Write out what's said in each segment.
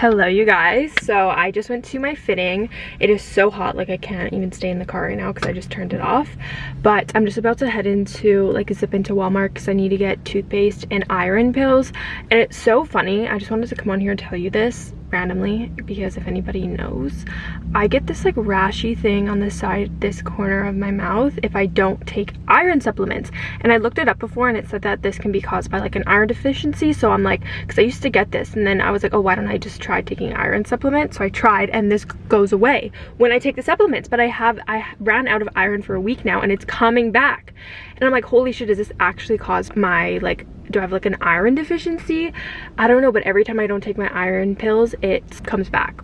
hello you guys. So i just went to my fitting. It is so hot like i can't even stay in the car right now because i just turned it off. But i'm just about to head into like zip into walmart because i need to get toothpaste and iron pills. And it's so funny i just wanted to come on here and tell you this randomly because if anybody knows i get this like rashy thing on the side this corner of my mouth if i don't take iron supplements. And i looked it up before and it said that this can be caused by like an iron deficiency. So i'm like because i used to get this and then i was like oh why don't i just try taking iron supplements so i tried and this goes away when i take the supplements. But i have i ran out of iron for a week now and it's coming back. And i'm like holy shit does this actually cause my like do I have like an iron deficiency? I don't know, but every time I don't take my iron pills, it comes back.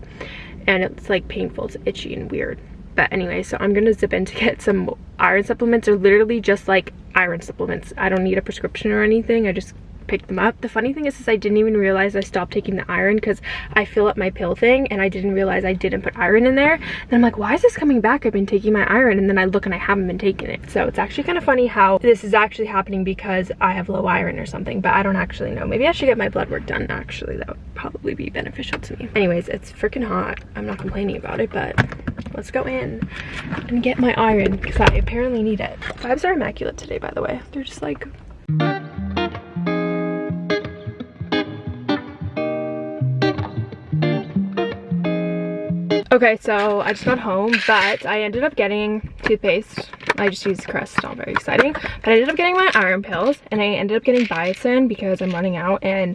And it's like painful, it's itchy and weird. But anyway, so I'm gonna zip in to get some iron supplements. They're literally just like iron supplements. I don't need a prescription or anything. I just pick them up. The funny thing is, is I didn't even realize I stopped taking the iron because I fill up my pill thing and I didn't realize I didn't put iron in there. And I'm like, why is this coming back? I've been taking my iron and then I look and I haven't been taking it. So it's actually kind of funny how this is actually happening because I have low iron or something, but I don't actually know. Maybe I should get my blood work done actually. That would probably be beneficial to me. Anyways, it's freaking hot. I'm not complaining about it, but let's go in and get my iron because I apparently need it. Vibes are immaculate today, by the way. They're just like Okay, so I just got home, but I ended up getting toothpaste. I just used Crest, it's not very exciting. But I ended up getting my iron pills, and I ended up getting biotin because I'm running out. And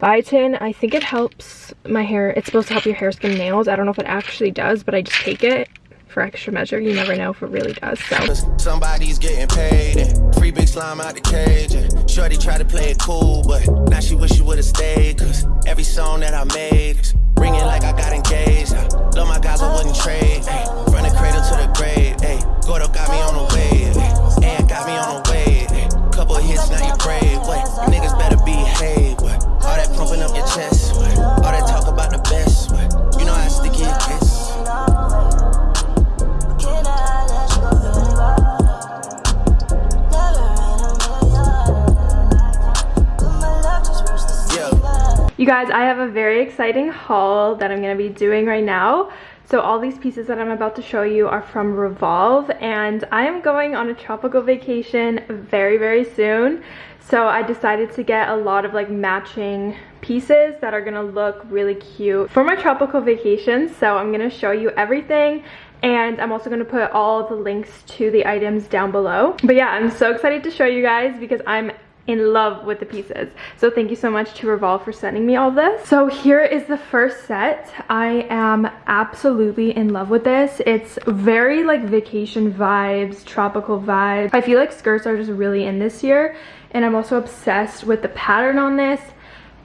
biotin, I think it helps my hair. It's supposed to help your hair, skin, nails. I don't know if it actually does, but I just take it for extra measure. You never know if it really does. So somebody's getting paid and free big slime out the cage. And Shorty tried to play it cool, but now she wish she would have stayed. Cause every song that I made is ringing like I got engaged. I love my guys, I wouldn't trade. Ay, from the cradle to the grave. Ay, Gordo got me on the wave. Ay, and got me on the wave. Ay, couple hits, now you brave. What? Niggas better behave. What? Guys, I have a very exciting haul that I'm going to be doing right now. So all these pieces that I'm about to show you are from Revolve and I am going on a tropical vacation very, very soon. So I decided to get a lot of like matching pieces that are gonna look really cute for my tropical vacation. So I'm gonna show you everything and I'm also gonna put all the links to the items down below. But yeah, I'm so excited to show you guys because I'm in love with the pieces. So thank you so much to Revolve for sending me all this. So here is the first set. I am absolutely in love with this. It's very like vacation vibes, tropical vibes. I feel like skirts are just really in this year and I'm also obsessed with the pattern on this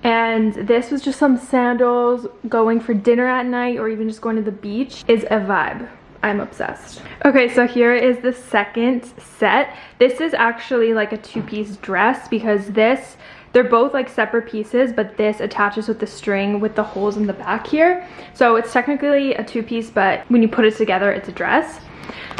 and this was just some sandals going for dinner at night or even just going to the beach is a vibe I'm obsessed. Okay, so here is the second set. This is actually like a two-piece dress because this, they're both like separate pieces, but this attaches with the string with the holes in the back here. So it's technically a two-piece, but when you put it together, it's a dress.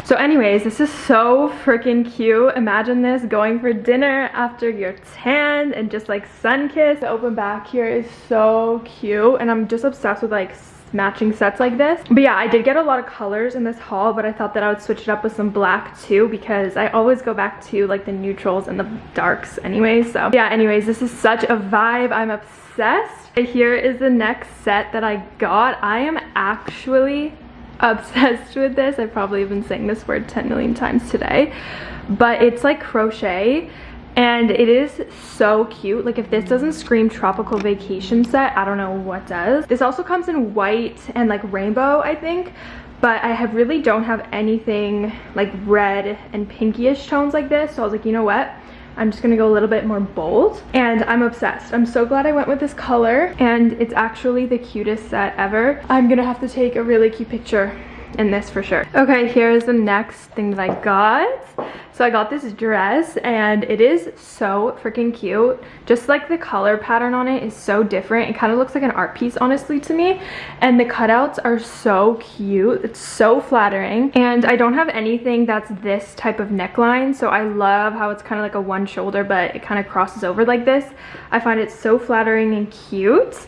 So anyways, this is so freaking cute. Imagine this going for dinner after you're tan and just like sun kissed. The open back here is so cute and I'm just obsessed with like matching sets like this. But yeah i did get a lot of colors in this haul but i thought that i would switch it up with some black too because i always go back to like the neutrals and the darks anyways so. Yeah anyways this is such a vibe. I'm obsessed. Here is the next set that i got. I am actually obsessed with this. I've probably been saying this word 10 million times today. But it's like crochet and it is so cute. Like if this doesn't scream tropical vacation set i don't know what does. This also comes in white and like rainbow i think. But i have really don't have anything like red and pinkyish tones like this. So i was like you know what? I'm just gonna go a little bit more bold. And I'm obsessed. I'm so glad I went with this color. And it's actually the cutest set ever. I'm gonna have to take a really cute picture in this for sure. Okay, here's the next thing that I got. So I got this dress and it is so freaking cute. Just like the color pattern on it is so different. It kind of looks like an art piece honestly to me. And the cutouts are so cute. It's so flattering. And I don't have anything that's this type of neckline. So I love how it's kind of like a one shoulder but it kind of crosses over like this. I find it so flattering and cute.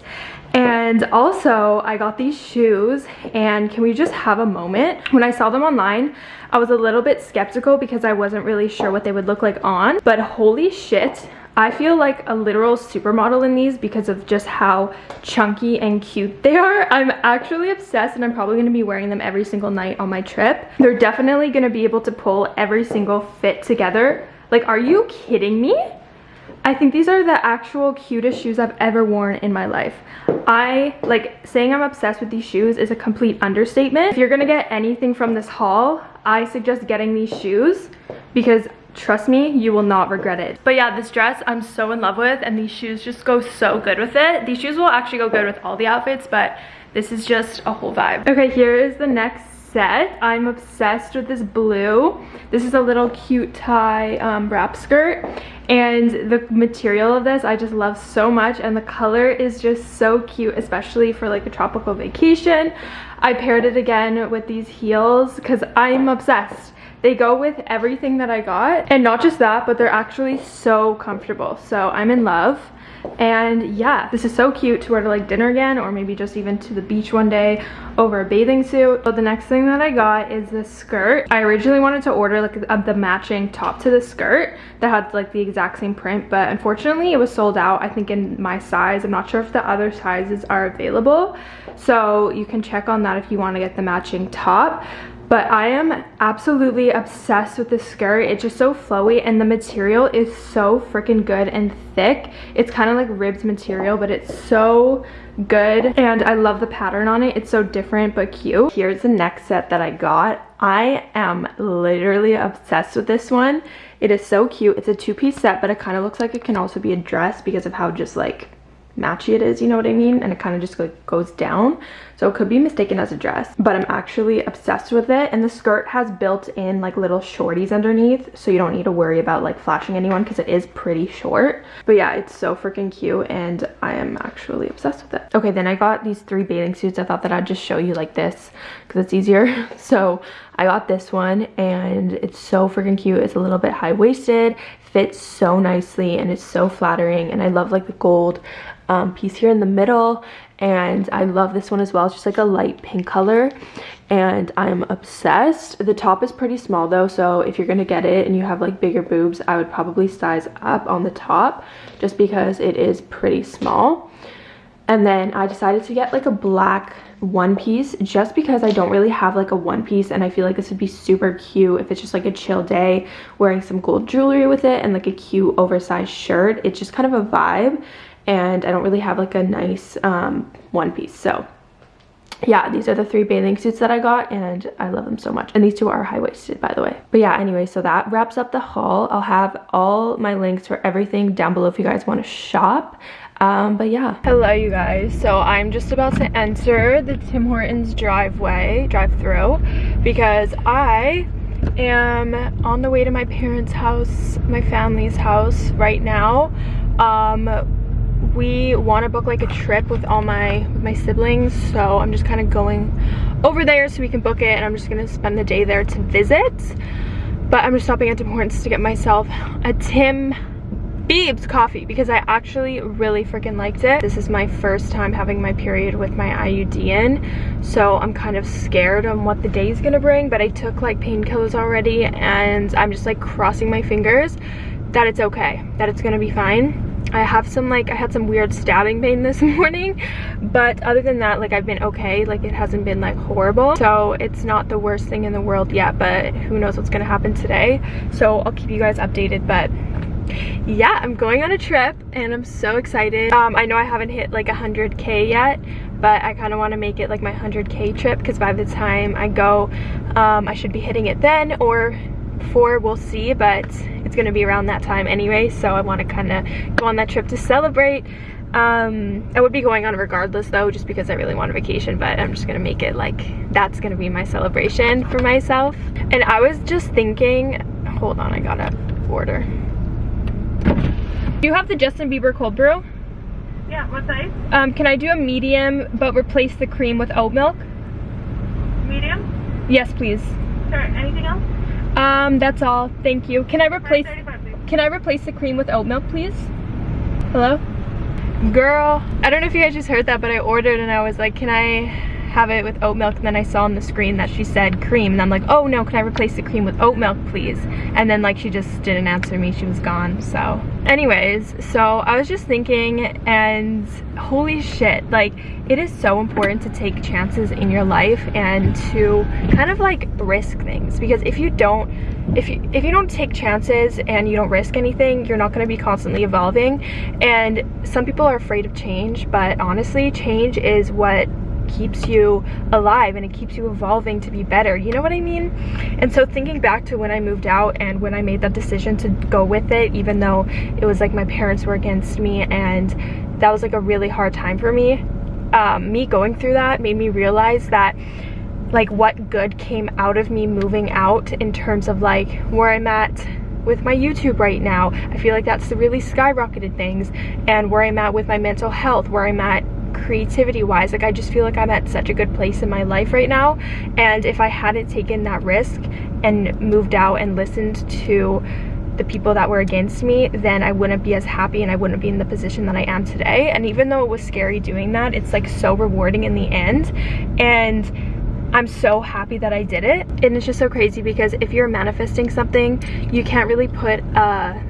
And also I got these shoes and can we just have a moment? When I saw them online, I was a little bit skeptical because I wasn't really sure what they would look like on, but holy shit, I feel like a literal supermodel in these because of just how chunky and cute they are. I'm actually obsessed and I'm probably going to be wearing them every single night on my trip. They're definitely going to be able to pull every single fit together. Like, are you kidding me? I think these are the actual cutest shoes I've ever worn in my life. I, like, saying I'm obsessed with these shoes is a complete understatement. If you're gonna get anything from this haul, I suggest getting these shoes because trust me, you will not regret it. But yeah, this dress I'm so in love with and these shoes just go so good with it. These shoes will actually go good with all the outfits, but this is just a whole vibe. Okay, here is the next I'm obsessed with this blue. This is a little cute tie um, wrap skirt and the material of this I just love so much and the color is just so cute especially for like a tropical vacation. I paired it again with these heels because I'm obsessed. They go with everything that I got and not just that but they're actually so comfortable so I'm in love and yeah this is so cute to wear to like dinner again or maybe just even to the beach one day over a bathing suit. But the next thing that i got is this skirt. I originally wanted to order like a, the matching top to the skirt that had like the exact same print but unfortunately it was sold out i think in my size. I'm not sure if the other sizes are available. So you can check on that if you want to get the matching top but I am absolutely obsessed with this skirt. It's just so flowy and the material is so freaking good and thick. It's kind of like ribs material, but it's so good. And I love the pattern on it. It's so different but cute. Here's the next set that I got. I am literally obsessed with this one. It is so cute. It's a two-piece set, but it kind of looks like it can also be a dress because of how just like matchy it is, you know what I mean? And it kind of just like goes down. So it could be mistaken as a dress, but I'm actually obsessed with it. And the skirt has built in like little shorties underneath. So you don't need to worry about like flashing anyone because it is pretty short. But yeah, it's so freaking cute and I am actually obsessed with it. Okay, then I got these three bathing suits. I thought that I'd just show you like this because it's easier. So I got this one and it's so freaking cute. It's a little bit high-waisted, fits so nicely and it's so flattering and I love like the gold um, piece here in the middle and I love this one as well. It's just like a light pink color and I'm obsessed. The top is pretty small though, so if you're gonna get it and you have like bigger boobs, I would probably size up on the top just because it is pretty small. And then I decided to get like a black one piece just because I don't really have like a one piece and I feel like this would be super cute if it's just like a chill day wearing some gold jewelry with it and like a cute oversized shirt. It's just kind of a vibe and I don't really have like a nice um, one piece. So yeah, these are the three bathing suits that I got and I love them so much. And these two are high-waisted, by the way. But yeah, anyway, so that wraps up the haul. I'll have all my links for everything down below if you guys want to shop. Um, but yeah. Hello, you guys. So I'm just about to enter the Tim Hortons driveway, drive-through, because I am on the way to my parents' house, my family's house right now. Um, we want to book like a trip with all my my siblings so i'm just kind of going over there so we can book it and i'm just gonna spend the day there to visit but i'm just stopping at Tim Hortons to get myself a Tim Biebs coffee because I actually really freaking liked it. This is my first time having my period with my IUD in, so I'm kind of scared on what the day is gonna bring, but I took like painkillers already and I'm just like crossing my fingers that it's okay, that it's gonna be fine. I have some like, I had some weird stabbing pain this morning, but other than that, like I've been okay. Like it hasn't been like horrible. So it's not the worst thing in the world yet, but who knows what's gonna happen today. So I'll keep you guys updated, but yeah, I'm going on a trip and I'm so excited. Um, I know I haven't hit like 100k yet, but I kind of want to make it like my 100k trip because by the time I go, um, I should be hitting it then or before, we'll see, but it's gonna be around that time anyway, so I wanna kinda go on that trip to celebrate. Um, I would be going on regardless though, just because I really want a vacation, but I'm just gonna make it like, that's gonna be my celebration for myself. And I was just thinking, Hold on, I gotta order. Do you have the Justin Bieber cold brew? Yeah, what size? Um, can I do a medium, but replace the cream with oat milk? Medium? Yes, please. Sure, anything else? Um, that's all. Thank you. Can I replace can I replace the cream with oat milk, please? Hello? Girl, I don't know if you guys just heard that, but I ordered and I was like, can I have it with oat milk and then I saw on the screen that she said cream and I'm like oh no can I replace the cream with oat milk please? And then like she just didn't answer me. She was gone so. Anyways so I was just thinking and holy shit like it is so important to take chances in your life and to kind of like risk things because if you don't if you if you don't take chances and you don't risk anything you're not going to be constantly evolving. And some people are afraid of change but honestly change is what keeps you alive and it keeps you evolving to be better you know what i mean and so thinking back to when i moved out and when i made that decision to go with it even though it was like my parents were against me and that was like a really hard time for me um, me going through that made me realize that like what good came out of me moving out in terms of like where i'm at with my YouTube right now. I feel like that's the really skyrocketed things and where I'm at with my mental health, where I'm at creativity wise like i just feel like i'm at such a good place in my life right now. And if i hadn't taken that risk and moved out and listened to the people that were against me then i wouldn't be as happy and i wouldn't be in the position that i am today. And even though it was scary doing that it's like so rewarding in the end. And I'm so happy that I did it. And it's just so crazy because if you're manifesting something, you can't really put a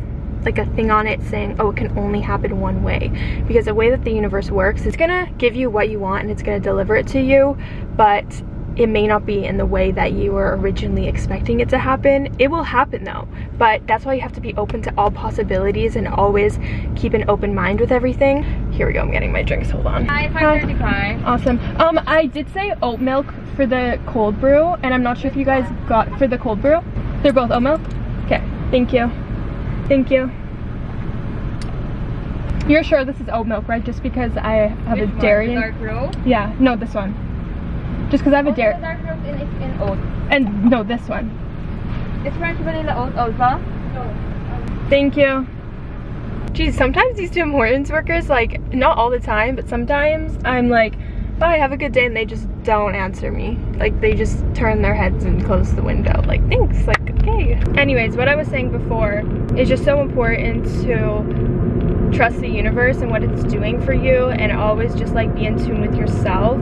like a thing on it saying oh it can only happen one way. Because the way that the universe works it's gonna give you what you want and it's gonna deliver it to you but it may not be in the way that you were originally expecting it to happen. It will happen though. But that's why you have to be open to all possibilities and always keep an open mind with everything. Here we go i'm getting my drinks hold on. Hi, 535. awesome. Um i did say oat milk for the cold brew and i'm not sure if you guys got for the cold brew. They're both oat milk? Okay thank you Thank you. You're sure this is oat milk, right? Just because I have Which a dairy. The in- dark roast? yeah, no, this one. Just because I have a dairy. the dark roast in, is in oat. And no, this one. It's French vanilla oat also? Um, Thank you. Geez, sometimes these Tim Hortons workers, like, not all the time, but sometimes I'm like, bye, have a good day, and they just don't answer me. Like, they just turn their heads and close the window. Like, thanks, like, okay. Anyways, what I was saying before is just so important to trust the universe and what it's doing for you and always just like be in tune with yourself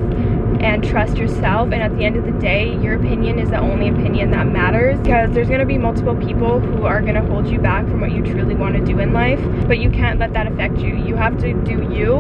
and trust yourself and at the end of the day your opinion is the only opinion that matters because there's going to be multiple people who are going to hold you back from what you truly want to do in life but you can't let that affect you you have to do you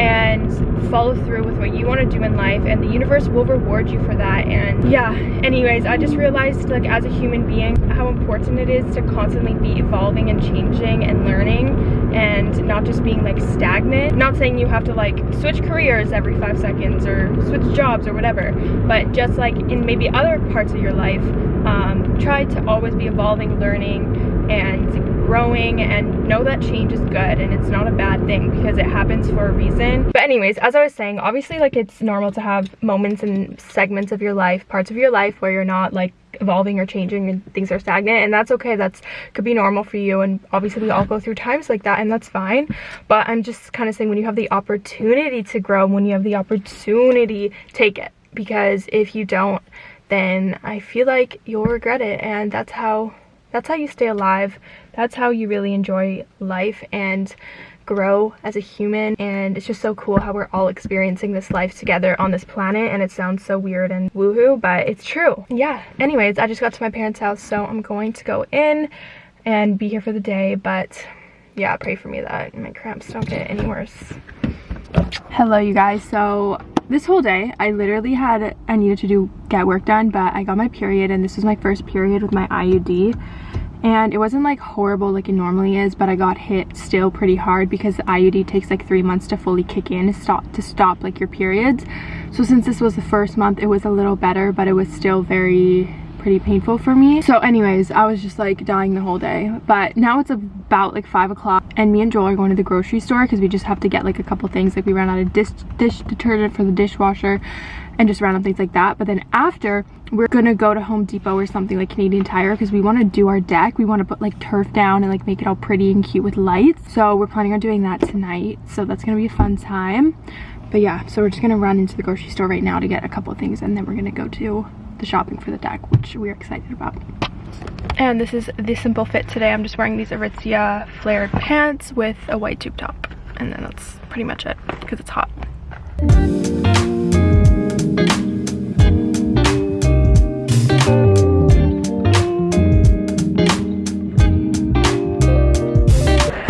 and follow through with what you want to do in life and the universe will reward you for that and yeah anyways i just realized like as a human being how important it is to constantly be evolving and changing and learning and not just being like stagnant. Not saying you have to like switch careers every five seconds or switch jobs or whatever but just like in maybe other parts of your life um, try to always be evolving learning and growing and know that change is good and it's not a bad thing because it happens for a reason. But anyways as i was saying obviously like it's normal to have moments and segments of your life parts of your life where you're not like evolving or changing and things are stagnant and that's okay. That's could be normal for you and obviously we all go through times like that and that's fine. But i'm just kind of saying when you have the opportunity to grow when you have the opportunity take it. Because if you don't then i feel like you'll regret it and that's how that's how you stay alive. That's how you really enjoy life and grow as a human. And it's just so cool how we're all experiencing this life together on this planet. And it sounds so weird and woohoo but it's true. Yeah. Anyways i just got to my parents house so i'm going to go in and be here for the day. But yeah pray for me that my cramps don't get any worse. Hello you guys. So this whole day i literally had i needed to do get work done but i got my period and this was my first period with my iud and it wasn't like horrible like it normally is but i got hit still pretty hard because the iud takes like three months to fully kick in to stop to stop like your periods. So since this was the first month it was a little better but it was still very pretty painful for me so anyways i was just like dying the whole day but now it's about like five o'clock and me and joel are going to the grocery store because we just have to get like a couple things like we ran out of dish dish detergent for the dishwasher and just random things like that. But then after, we're gonna go to Home Depot or something like Canadian Tire because we want to do our deck. We want to put like turf down and like make it all pretty and cute with lights. So we're planning on doing that tonight. So that's gonna be a fun time. But yeah, so we're just gonna run into the grocery store right now to get a couple things and then we're gonna go to the shopping for the deck, which we're excited about. And this is the simple fit today. I'm just wearing these Aritzia flared pants with a white tube top. And then that's pretty much it because it's hot.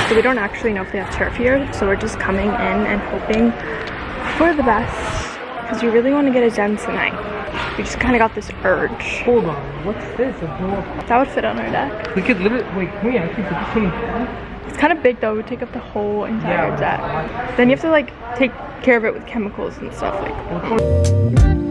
So we don't actually know if they have turf here, so we're just coming in and hoping for the best because we really want to get it done tonight. We just kind of got this urge. Hold on, what's this? A. That would fit on our deck. We could literally wait. Can we actually put this in the? It's kind of big though. It would take up the whole entire Yeah. deck. Then you have to like take care of it with chemicals and stuff like.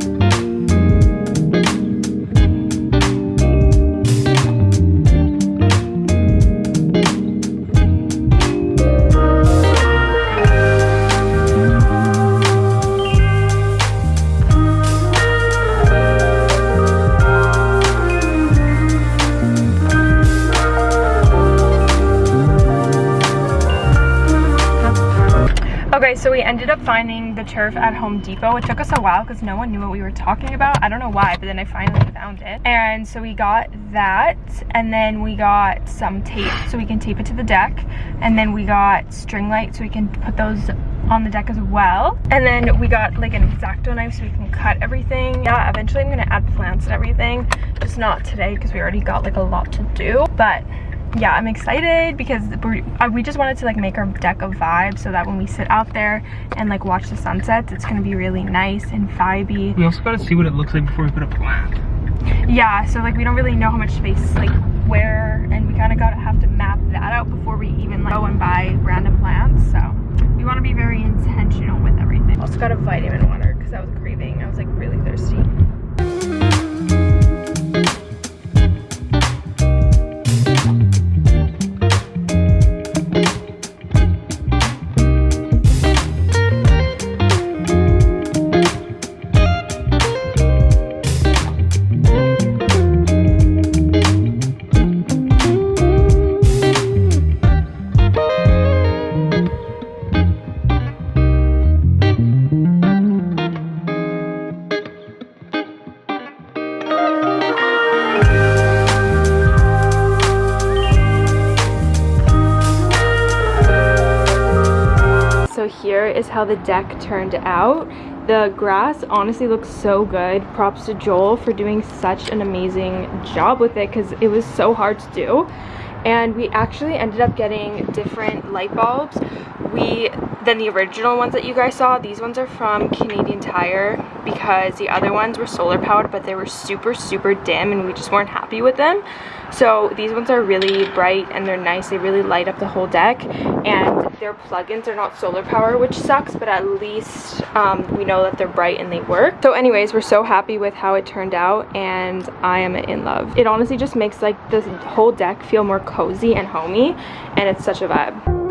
Finding the turf at Home Depot. It took us a while because no one knew what we were talking about. I don't know why, but then I finally found it. And so we got that, and then we got some tape so we can tape it to the deck. And then we got string lights so we can put those on the deck as well. And then we got like an X-Acto knife so we can cut everything. Yeah, eventually I'm gonna add plants and everything. Just not today because we already got like a lot to do. But yeah i'm excited because we uh, we just wanted to like make our deck a vibe so that when we sit out there and like watch the sunsets it's gonna be really nice and vibey. We also gotta see what it looks like before we put a plant. yeah so like we don't really know how much space like where and we kind of gotta have to map that out before we even like go and buy random plants so we want to be very intentional with everything. Also got a vitamin water because i was craving i was like really thirsty here is how the deck turned out. The grass honestly looks so good. Props to Joel for doing such an amazing job with it because it was so hard to do. And we actually ended up getting different light bulbs. We than the original ones that you guys saw. These ones are from Canadian Tire because the other ones were solar powered but they were super super dim and we just weren't happy with them. So these ones are really bright and they're nice. They really light up the whole deck and their plugins are not solar power which sucks but at least um, we know that they're bright and they work. So anyways we're so happy with how it turned out and I am in love. It honestly just makes like the whole deck feel more cozy and homey and it's such a vibe.